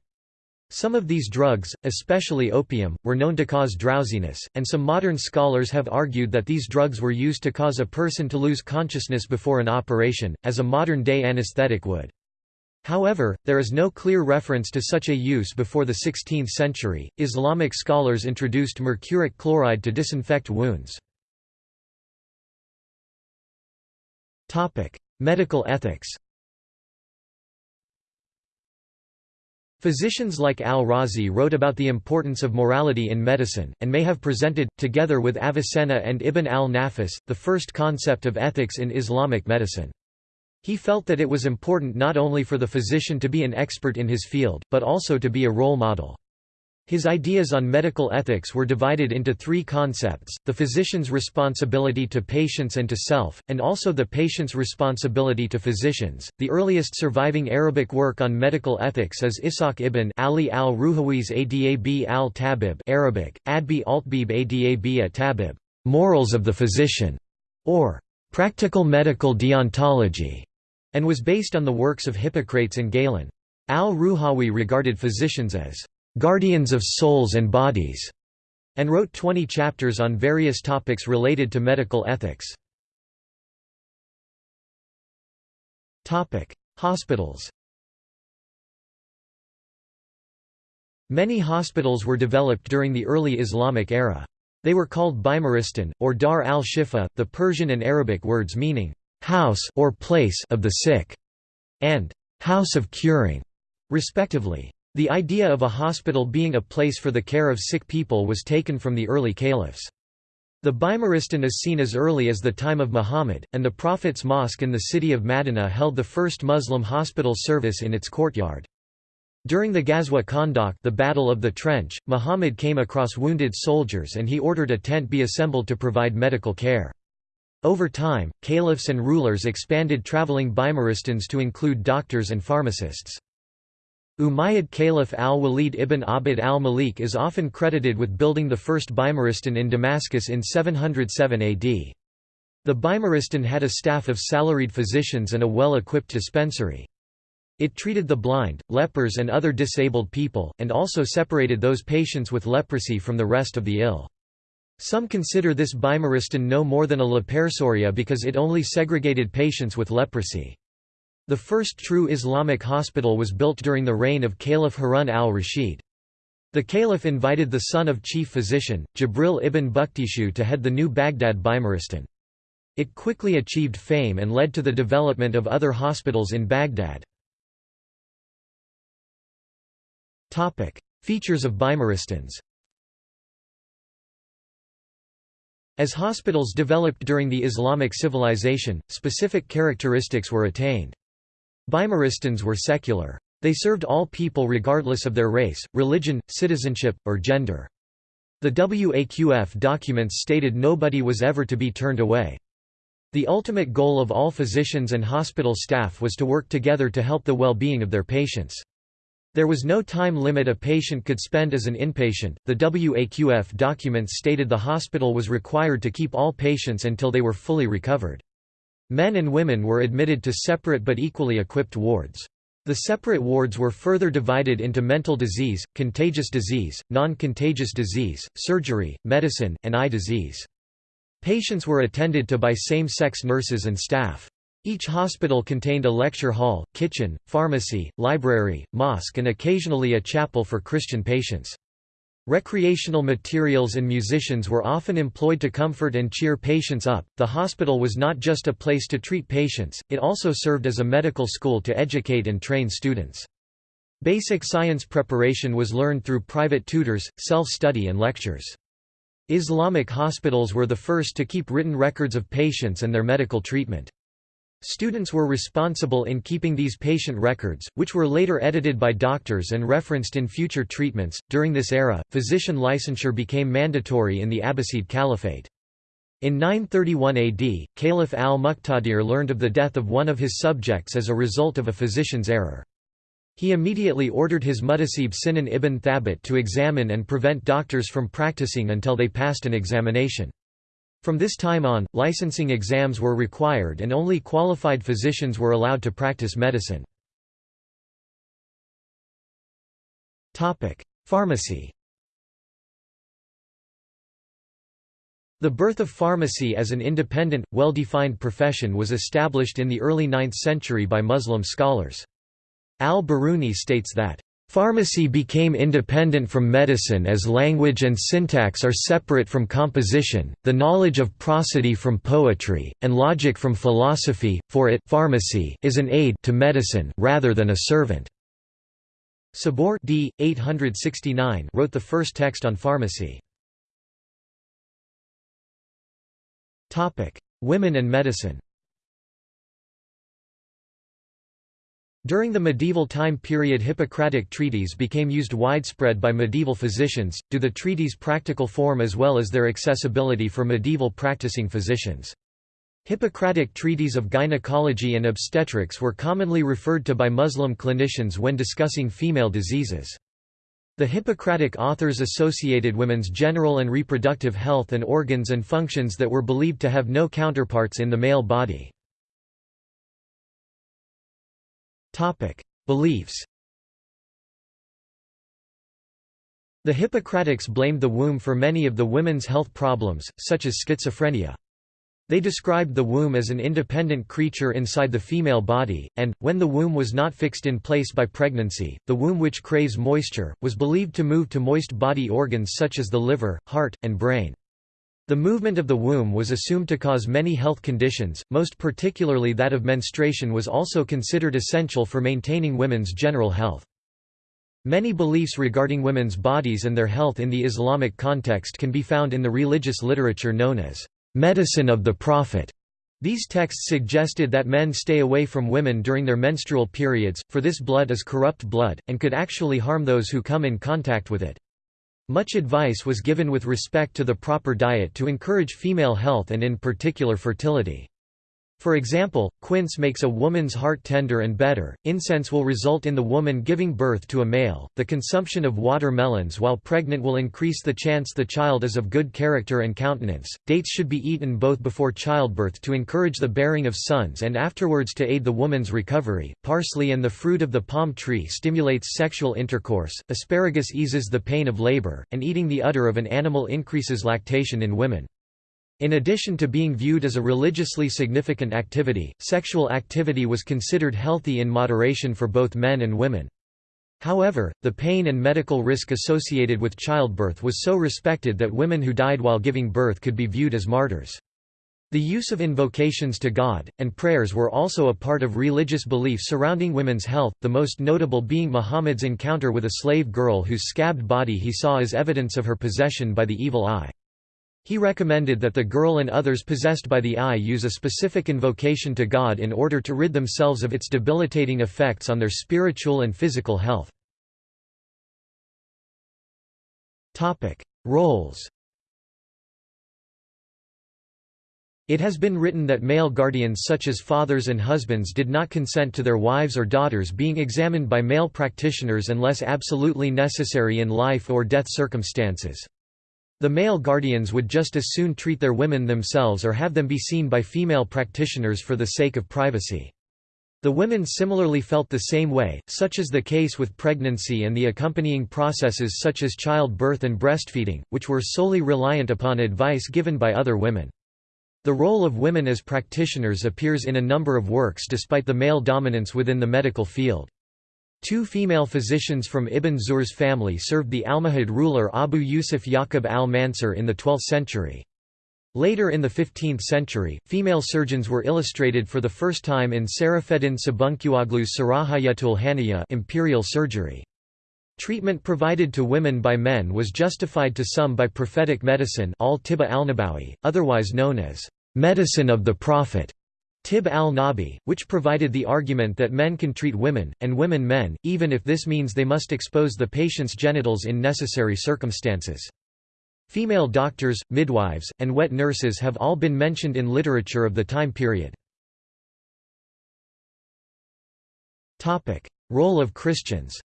Some of these drugs, especially opium, were known to cause drowsiness, and some modern scholars have argued that these drugs were used to cause a person to lose consciousness before an operation, as a modern-day anesthetic would. However, there is no clear reference to such a use before the 16th century. Islamic scholars introduced mercuric chloride to disinfect wounds. Topic: Medical ethics. Physicians like al-Razi wrote about the importance of morality in medicine, and may have presented, together with Avicenna and Ibn al-Nafis, the first concept of ethics in Islamic medicine. He felt that it was important not only for the physician to be an expert in his field, but also to be a role model. His ideas on medical ethics were divided into three concepts, the physician's responsibility to patients and to self, and also the patient's responsibility to physicians. The earliest surviving Arabic work on medical ethics is Ishaq ibn Ali al-Ruhawi's Adab al-Tabib Arabic, Adbi altbib Adab at-Tabib, Morals of the Physician, or Practical Medical Deontology, and was based on the works of Hippocrates and Galen. Al-Ruhawi regarded physicians as "...guardians of souls and bodies", and wrote 20 chapters on various topics related to medical ethics. Hospitals Many hospitals were developed during the early Islamic era. They were called Bimaristan, or Dar al-Shifa, the Persian and Arabic words meaning, "...house or place of the sick", and "...house of curing", respectively. The idea of a hospital being a place for the care of sick people was taken from the early caliphs. The Bimaristan is seen as early as the time of Muhammad, and the Prophet's mosque in the city of Madinah held the first Muslim hospital service in its courtyard. During the Ghazwa Khandaq the Battle of the Trench, Muhammad came across wounded soldiers and he ordered a tent be assembled to provide medical care. Over time, caliphs and rulers expanded traveling Bimaristans to include doctors and pharmacists. Umayyad Caliph al-Walid ibn Abd al-Malik is often credited with building the first Bimaristan in Damascus in 707 AD. The Bimaristan had a staff of salaried physicians and a well-equipped dispensary. It treated the blind, lepers and other disabled people, and also separated those patients with leprosy from the rest of the ill. Some consider this Bimaristan no more than a lepersoria because it only segregated patients with leprosy. The first true Islamic hospital was built during the reign of Caliph Harun al-Rashid. The caliph invited the son of chief physician, Jibril ibn Buktishu to head the new Baghdad Bimaristan. It quickly achieved fame and led to the development of other hospitals in Baghdad. Features of Bimaristans As hospitals developed during the Islamic civilization, specific characteristics were attained. Bimaristans were secular. They served all people regardless of their race, religion, citizenship, or gender. The WAQF documents stated nobody was ever to be turned away. The ultimate goal of all physicians and hospital staff was to work together to help the well-being of their patients. There was no time limit a patient could spend as an inpatient. The WAQF documents stated the hospital was required to keep all patients until they were fully recovered. Men and women were admitted to separate but equally equipped wards. The separate wards were further divided into mental disease, contagious disease, non-contagious disease, surgery, medicine, and eye disease. Patients were attended to by same-sex nurses and staff. Each hospital contained a lecture hall, kitchen, pharmacy, library, mosque and occasionally a chapel for Christian patients. Recreational materials and musicians were often employed to comfort and cheer patients up. The hospital was not just a place to treat patients, it also served as a medical school to educate and train students. Basic science preparation was learned through private tutors, self-study and lectures. Islamic hospitals were the first to keep written records of patients and their medical treatment. Students were responsible in keeping these patient records, which were later edited by doctors and referenced in future treatments. During this era, physician licensure became mandatory in the Abbasid Caliphate. In 931 AD, Caliph al-Muqtadir learned of the death of one of his subjects as a result of a physician's error. He immediately ordered his muhtasib Sinan ibn Thabit to examine and prevent doctors from practicing until they passed an examination. From this time on, licensing exams were required and only qualified physicians were allowed to practice medicine. Pharmacy The birth of pharmacy as an independent, well-defined profession was established in the early 9th century by Muslim scholars. Al-Biruni states that Pharmacy became independent from medicine as language and syntax are separate from composition, the knowledge of prosody from poetry, and logic from philosophy, for it pharmacy is an aid to medicine rather than a servant. Sabor d. 869 wrote the first text on pharmacy. Women and medicine During the medieval time period Hippocratic treaties became used widespread by medieval physicians, due to the treaties' practical form as well as their accessibility for medieval practicing physicians. Hippocratic treaties of gynecology and obstetrics were commonly referred to by Muslim clinicians when discussing female diseases. The Hippocratic authors associated women's general and reproductive health and organs and functions that were believed to have no counterparts in the male body. Topic: Beliefs. The Hippocratics blamed the womb for many of the women's health problems, such as schizophrenia. They described the womb as an independent creature inside the female body, and, when the womb was not fixed in place by pregnancy, the womb which craves moisture, was believed to move to moist body organs such as the liver, heart, and brain. The movement of the womb was assumed to cause many health conditions, most particularly that of menstruation was also considered essential for maintaining women's general health. Many beliefs regarding women's bodies and their health in the Islamic context can be found in the religious literature known as medicine of the Prophet. These texts suggested that men stay away from women during their menstrual periods, for this blood is corrupt blood, and could actually harm those who come in contact with it. Much advice was given with respect to the proper diet to encourage female health and in particular fertility. For example, quince makes a woman's heart tender and better, incense will result in the woman giving birth to a male, the consumption of watermelons while pregnant will increase the chance the child is of good character and countenance, dates should be eaten both before childbirth to encourage the bearing of sons and afterwards to aid the woman's recovery, parsley and the fruit of the palm tree stimulates sexual intercourse, asparagus eases the pain of labor, and eating the udder of an animal increases lactation in women. In addition to being viewed as a religiously significant activity, sexual activity was considered healthy in moderation for both men and women. However, the pain and medical risk associated with childbirth was so respected that women who died while giving birth could be viewed as martyrs. The use of invocations to God, and prayers were also a part of religious belief surrounding women's health, the most notable being Muhammad's encounter with a slave girl whose scabbed body he saw as evidence of her possession by the evil eye. He recommended that the girl and others possessed by the eye use a specific invocation to God in order to rid themselves of its debilitating effects on their spiritual and physical health. Roles It has been written that male guardians such as fathers and husbands did not consent to their wives or daughters being examined by male practitioners unless absolutely necessary in life or death circumstances. The male guardians would just as soon treat their women themselves or have them be seen by female practitioners for the sake of privacy. The women similarly felt the same way, such as the case with pregnancy and the accompanying processes such as childbirth and breastfeeding, which were solely reliant upon advice given by other women. The role of women as practitioners appears in a number of works despite the male dominance within the medical field. Two female physicians from Ibn Zuhr's family served the Almohad ruler Abu Yusuf Yaqub al-Mansur in the 12th century. Later in the 15th century, female surgeons were illustrated for the first time in Sarafeddin Sabuncuoglu's Sarahayatul Haniya imperial surgery. Treatment provided to women by men was justified to some by prophetic medicine al-Nabawi, otherwise known as medicine of the Prophet, Tib al-Nabi, which provided the argument that men can treat women, and women men, even if this means they must expose the patient's genitals in necessary circumstances. Female doctors, midwives, and wet nurses have all been mentioned in literature of the time period. Role of Christians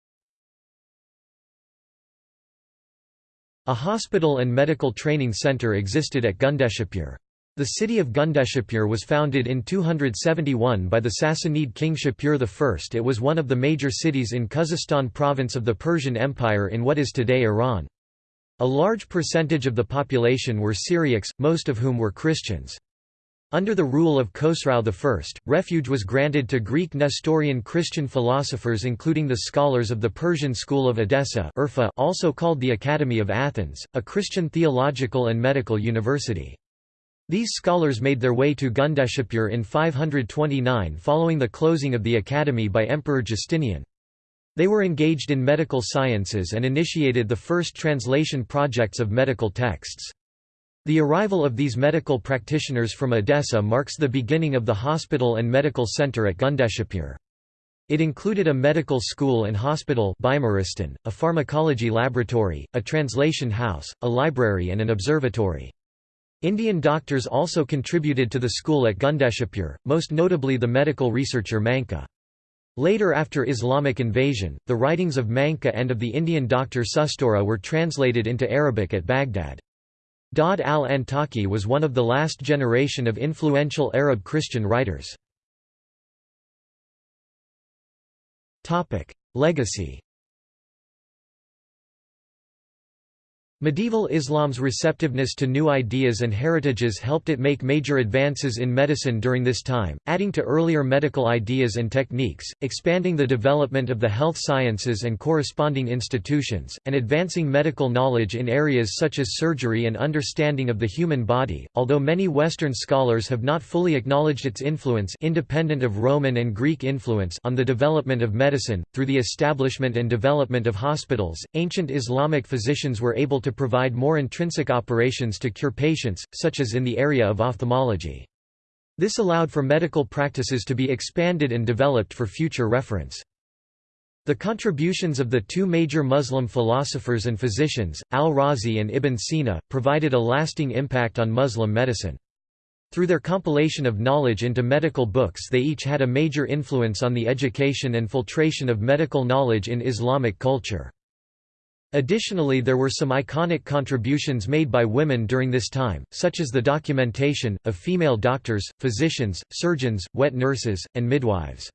A hospital and medical training center existed at Gundishapur. The city of Gundishapur was founded in 271 by the Sassanid king Shapur I. It was one of the major cities in Khuzestan province of the Persian Empire in what is today Iran. A large percentage of the population were Syriacs, most of whom were Christians. Under the rule of Khosrau I, refuge was granted to Greek Nestorian Christian philosophers including the scholars of the Persian school of Edessa also called the Academy of Athens, a Christian theological and medical university. These scholars made their way to Gundishapur in 529 following the closing of the academy by Emperor Justinian. They were engaged in medical sciences and initiated the first translation projects of medical texts. The arrival of these medical practitioners from Edessa marks the beginning of the hospital and medical center at Gundishapur. It included a medical school and hospital a pharmacology laboratory, a translation house, a library and an observatory. Indian doctors also contributed to the school at Gundishapur, most notably the medical researcher Manka. Later after Islamic invasion, the writings of Manka and of the Indian doctor Sushruta were translated into Arabic at Baghdad. Daud al-Antaki was one of the last generation of influential Arab Christian writers. Legacy Medieval Islam's receptiveness to new ideas and heritages helped it make major advances in medicine during this time, adding to earlier medical ideas and techniques, expanding the development of the health sciences and corresponding institutions, and advancing medical knowledge in areas such as surgery and understanding of the human body. Although many Western scholars have not fully acknowledged its influence independent of Roman and Greek influence on the development of medicine, through the establishment and development of hospitals, ancient Islamic physicians were able to to provide more intrinsic operations to cure patients, such as in the area of ophthalmology. This allowed for medical practices to be expanded and developed for future reference. The contributions of the two major Muslim philosophers and physicians, al-Razi and Ibn Sina, provided a lasting impact on Muslim medicine. Through their compilation of knowledge into medical books they each had a major influence on the education and filtration of medical knowledge in Islamic culture. Additionally there were some iconic contributions made by women during this time, such as the documentation, of female doctors, physicians, surgeons, wet nurses, and midwives.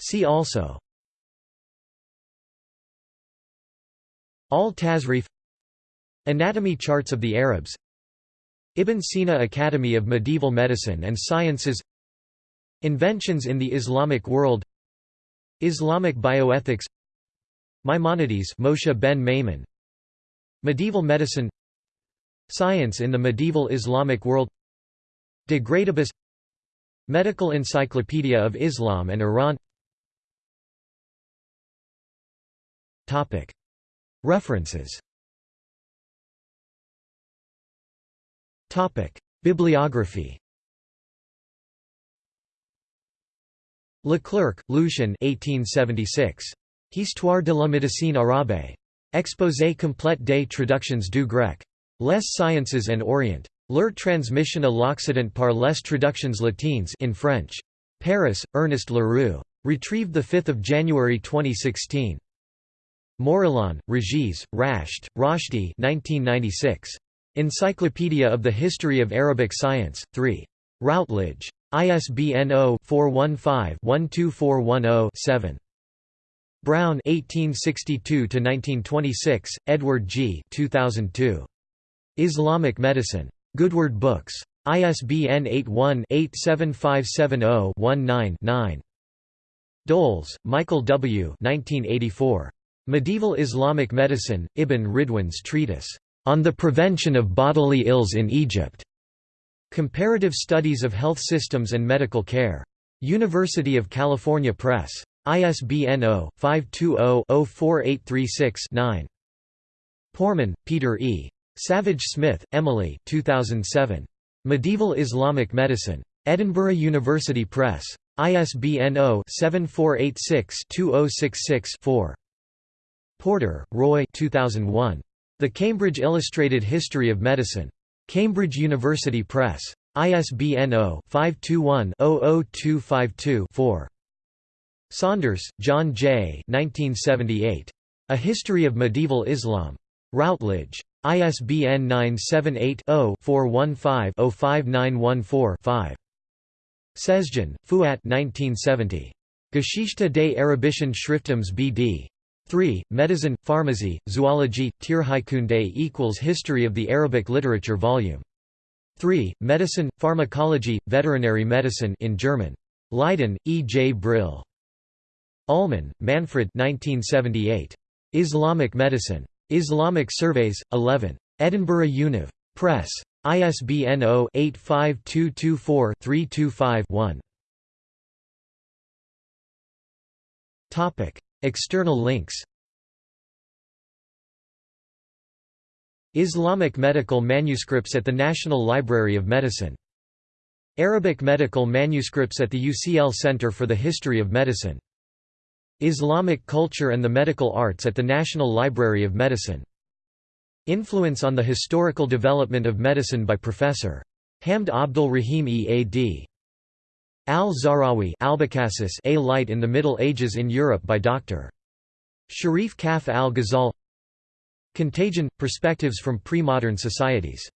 See also. Al-Tasrif Anatomy charts of the Arabs. Ibn Sina Academy of Medieval Medicine and Sciences. Inventions in the Islamic world Islamic bioethics Maimonides Moshe ben Maimon Medieval medicine Science in the medieval Islamic world De Gradibus Medical Encyclopedia of Islam and Iran. Topic. References. Topic. Bibliography Leclerc, Lucien 1876. Histoire de la médecine arabe. Exposé complet des traductions du grec. Les Sciences and Orient. Leur transmission à l'Occident par les traductions latines in French. Paris, Ernest Leroux. Retrieved 5 January 2016. Morelon, Regis, Rashed, Roshdi 1996. Encyclopedia of the History of Arabic Science, 3. Routledge. ISBN 0-415-12410-7. Browne 1862 1926, Edward G. 2002. Islamic Medicine. Goodword Books. ISBN 81-87570-19-9. Dols, Michael W. 1984. Medieval Islamic Medicine, Ibn Ridwan's Treatise, "...on the Prevention of Bodily Ills in Egypt". Comparative Studies of Health Systems and Medical Care. University of California Press. ISBN 0-520-04836-9. Pormann, Peter E. Savage Smith, Emily 2007. Medieval Islamic Medicine. Edinburgh University Press. ISBN 0-7486-2066-4. Porter, Roy 2001. The Cambridge Illustrated History of Medicine. Cambridge University Press. ISBN 0-521-00252-4. Saunders, John J. 1978. A History of Medieval Islam. Routledge. ISBN 978-0-415-05914-5. Sezgin, Fuat 1970. Geschichte des Arabischen Schriftums BD. 3. Medicine, Pharmacy, Zoology, Tierheilkunde equals History of the Arabic Literature Volume 3. Medicine, Pharmacology, Veterinary Medicine in German. Leiden, E. J. Brill. Ullmann, Manfred 1978. Islamic Medicine. Islamic Surveys, 11. Edinburgh Univ. Press. ISBN 0-85224-325-1. External links Islamic medical manuscripts at the National Library of Medicine. Arabic medical manuscripts at the UCL Center for the History of Medicine. Islamic culture and the medical arts at the National Library of Medicine. Influence on the historical development of medicine by Professor. Hamd Abdul Rahim E.A.D. Al-Zahrawi A Light in the Middle Ages in Europe by Dr. Sharif Kaf al-Ghazal Contagion – Perspectives from Pre-Modern Societies